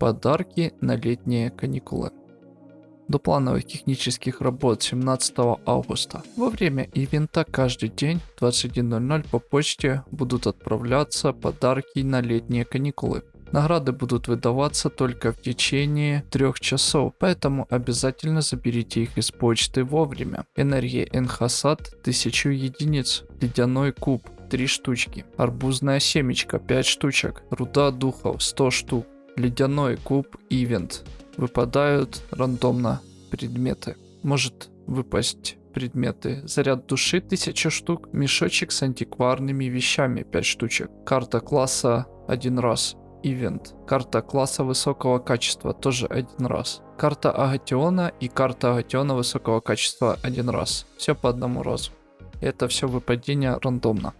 Подарки на летние каникулы. До плановых технических работ 17 августа. Во время ивента каждый день в 21.00 по почте будут отправляться подарки на летние каникулы. Награды будут выдаваться только в течение трех часов, поэтому обязательно заберите их из почты вовремя. Энергия Энхасад 1000 единиц, ледяной куб 3 штучки, арбузная семечка 5 штучек, руда духов 100 штук, ледяной куб ивент. Выпадают рандомно предметы. Может выпасть предметы. Заряд души 1000 штук, мешочек с антикварными вещами 5 штучек, карта класса один раз, ивент. Карта класса высокого качества тоже один раз. Карта Агатиона и карта Агатиона высокого качества один раз. Все по одному разу. Это все выпадение рандомно.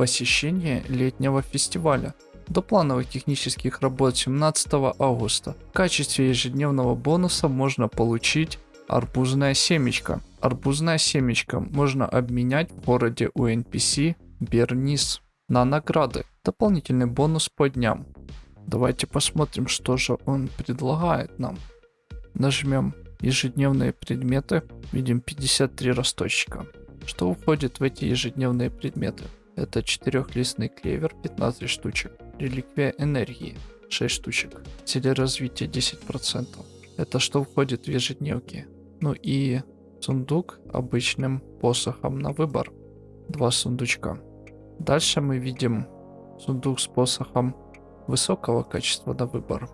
Посещение летнего фестиваля. До плановых технических работ 17 августа. В качестве ежедневного бонуса можно получить арбузное семечко. Арбузное семечко можно обменять в городе у NPC Бернис на награды. Дополнительный бонус по дням. Давайте посмотрим, что же он предлагает нам. Нажмем ежедневные предметы. Видим 53 росточка. Что входит в эти ежедневные предметы? Это четырехлистный клевер 15 штучек. Реликвия энергии 6 штучек. Телеразвитие 10%. Это что входит в ежедневки. Ну и сундук обычным посохом на выбор. Два сундучка. Дальше мы видим сундук с посохом высокого качества на выбор.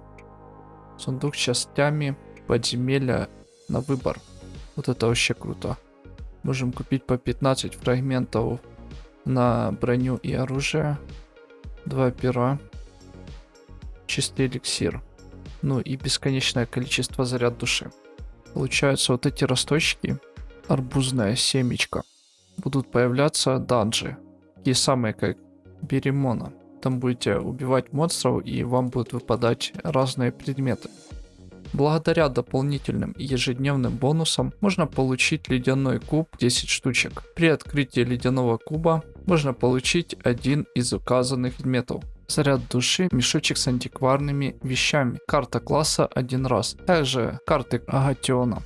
Сундук с частями подземелья на выбор. Вот это вообще круто. Можем купить по 15 фрагментов на броню и оружие. Два пера. Чистый эликсир. Ну и бесконечное количество заряд души. Получаются вот эти росточки. Арбузная семечко. Будут появляться данжи такие самые, как Беремона. Там будете убивать монстров и вам будут выпадать разные предметы. Благодаря дополнительным ежедневным бонусам можно получить ледяной куб 10 штучек. При открытии ледяного куба можно получить один из указанных предметов. Заряд души, мешочек с антикварными вещами, карта класса один раз, также карты Агатиона.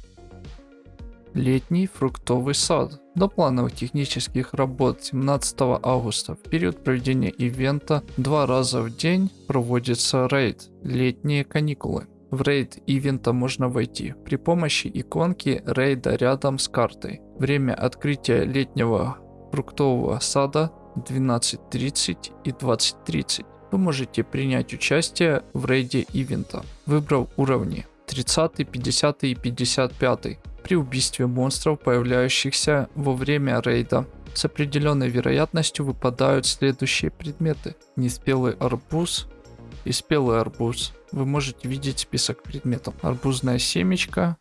Летний фруктовый сад. До плановых технических работ 17 августа в период проведения ивента два раза в день проводится рейд «Летние каникулы». В рейд ивента можно войти при помощи иконки рейда рядом с картой. Время открытия летнего фруктового сада 12.30 и 20.30. Вы можете принять участие в рейде ивента, выбрав уровни 30, 50 и 55 при убийстве монстров, появляющихся во время рейда. С определенной вероятностью выпадают следующие предметы. Неспелый арбуз и спелый арбуз. Вы можете видеть список предметов. Арбузная семечка,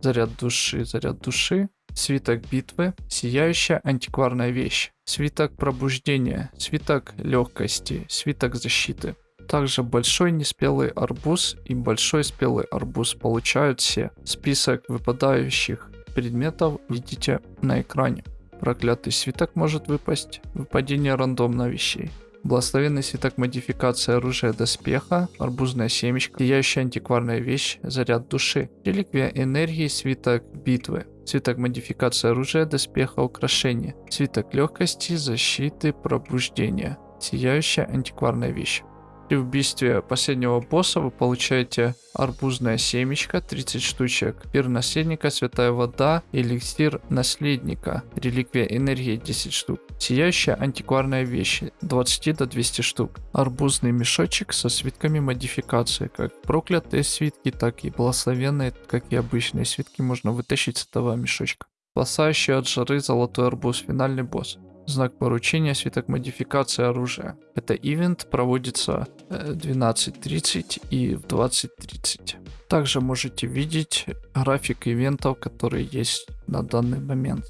заряд души, заряд души, свиток битвы, сияющая антикварная вещь, свиток пробуждения, свиток легкости, свиток защиты. Также большой неспелый арбуз и большой спелый арбуз получают все. Список выпадающих предметов видите на экране. Проклятый свиток может выпасть. Выпадение рандомно вещей. Благословенный свиток модификации оружия доспеха, арбузная семечка, сияющая антикварная вещь, заряд души, реликвия энергии, свиток битвы, свиток модификации оружия доспеха украшения, свиток легкости, защиты, пробуждения, сияющая антикварная вещь. При убийстве последнего босса вы получаете арбузное семечко 30 штучек, пир наследника, святая вода, эликсир наследника, реликвия энергии 10 штук, сияющая антикварная вещь 20 до 200 штук, арбузный мешочек со свитками модификации, как проклятые свитки, так и благословенные, как и обычные свитки можно вытащить с этого мешочка. Спасающий от жары золотой арбуз, финальный босс знак поручения, свиток модификации оружия. Это ивент проводится 12.30 э, и в 20.30. Также можете видеть график ивентов, которые есть на данный момент.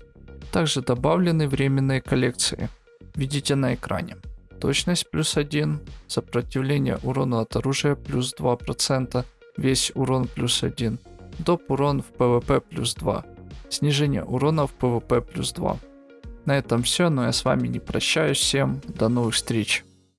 Также добавлены временные коллекции. Видите на экране. Точность плюс 1, сопротивление урону от оружия плюс 2%, весь урон плюс 1, доп урон в ПВП плюс 2, снижение урона в ПВП плюс 2. На этом все, но я с вами не прощаюсь. Всем до новых встреч.